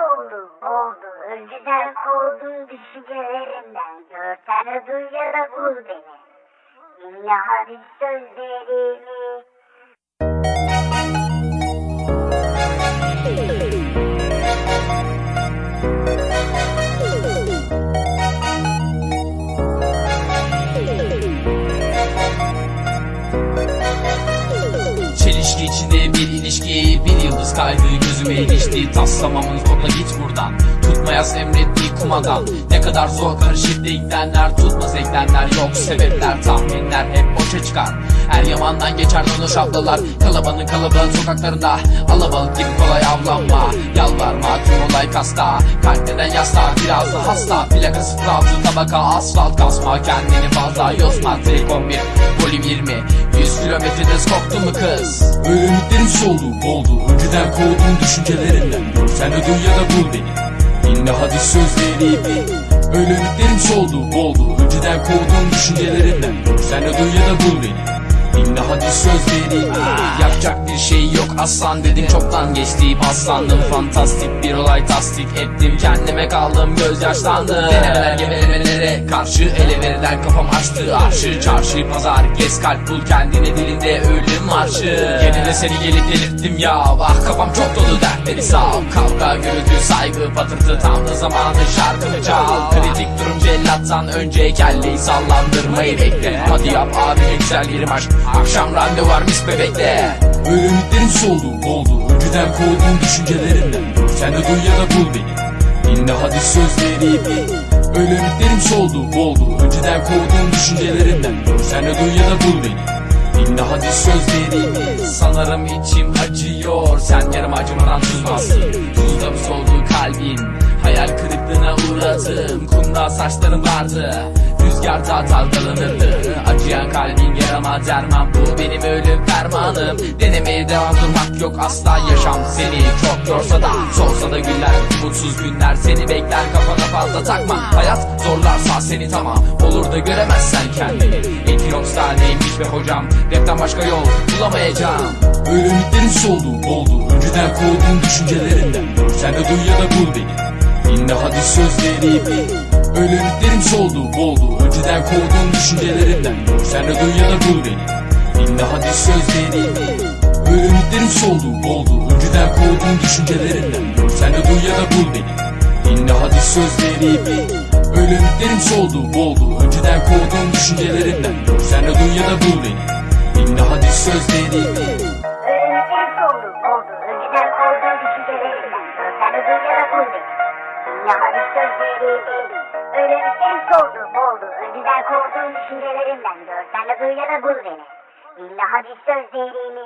soldu, oldu. Önceden kovduğun düşüncelerinden. Görsen de duy ya da bul beni. Dinle hadi sözlerimi. Çelişki içinde bir ilişki. Bir yıldız kaydı gözüme ilişti. Taslamamın kodla git buradan Tutmayas emrettiği kumadan Ne kadar zor karışık denklemler Tutmaz eklemler. Yok sebepler Tahminler hep boşa çıkar. Her yamandan geçer donuş ablalar Kalabanın kalabalık sokaklarında. Alabalık gibi kolay avlanma. Yalvarma tüm olay kasta. Kalp neden yasta? Biraz da hasta. Plakası trabzon tabaka. Asfalt Kasma kendini fazla yosma Tek 11 volüm 20 100 kilometrede skoktu mu kız? Böyle ümitlerim soldu, oldu. Önceden kovduğum düşüncelerinden. Sen de duy ya da bul beni Dinle hadi sözlerimi Öyle ümitlerim soldu, oldu Önceden kovduğum düşüncelerinden. Sen duy ya da bul beni Dinle hadi sözlerimi Yapacak bir şey yok aslan dedim. Çoktan geçti paslandım. Fantastik bir olay tasdik ettim. Kendime kaldım gözyaşlandım. Denemeler gemelemelere karşı ele verilen kafam açtı. Arşı Çarşı pazar gez kalp bul kendine dilinde ölüm marşı. Yine de seni gelip delirttim ya. Ah kafam çok dolu dertleri sağ Kavga gürültü saygı patırtı tam da zamanı şarkımı çal Cellattan önce kelleyi sallandırmayı bekle. Hadi yap abi güzel yerim aşk Akşam randevu var mis bebekte. Böyle soldu, oldu. Önceden kovduğum düşüncelerinden Sen de duy ya da bul beni. Dinle hadi sözlerimi Öyle ümitlerim soldu, oldu. Önceden kovduğum düşüncelerinden Sen de duy ya da bul beni. Dinle hadi sözlerimi Sanırım içim acıyor. Sen yarım acımadan tuz bastın Tuzda mı soldu kalbin Hayal kırıklığına uğradım. Kumda saçların vardı. Rüzgarda dalgalanırdı. Acıyan kalbin yarama derman. Bu benim ölüm fermanım. Denemeye devam durmak yok. Asla Yaşam seni çok yorsa da Solsa da günler Mutsuz günler seni bekler. Kafana fazla takma. Hayat zorlarsa seni tamam. Olur da göremezsen kendini. Equinox'ta neymiş be hocam? Rapten başka yol bulamayacağım. Böyle ümitlerim soldu, oldu. Önceden kovduğum düşüncelerinden. Sen de duy ya da bul beni Dinle hadi sözlerimi Öyle ümitlerim soldu, oldu Önceden kovduğum düşüncelerinden Sen de duy ya da bul beni. Dinle hadi sözlerimi Öyle ümitlerim soldu, oldu Önceden kovduğum düşüncelerinden Sen de duy ya da bul beni. Dinle hadi sözlerimi Öyle ümitlerim soldu, oldu Önceden kovduğum düşüncelerinden Sen de duy ya da bul beni. Dinle hadi sözlerimi Öğreneklerim soldu, oldu. Önceden kovduğun düşüncelerinden. Görsen de duy bul beni. Dinle hadi sözlerimi. Öğreneklerim soldu, oldu. Önceden kovduğun düşüncelerinden. Görsen de duy ya da bul beni. Dinle hadi sözlerimi.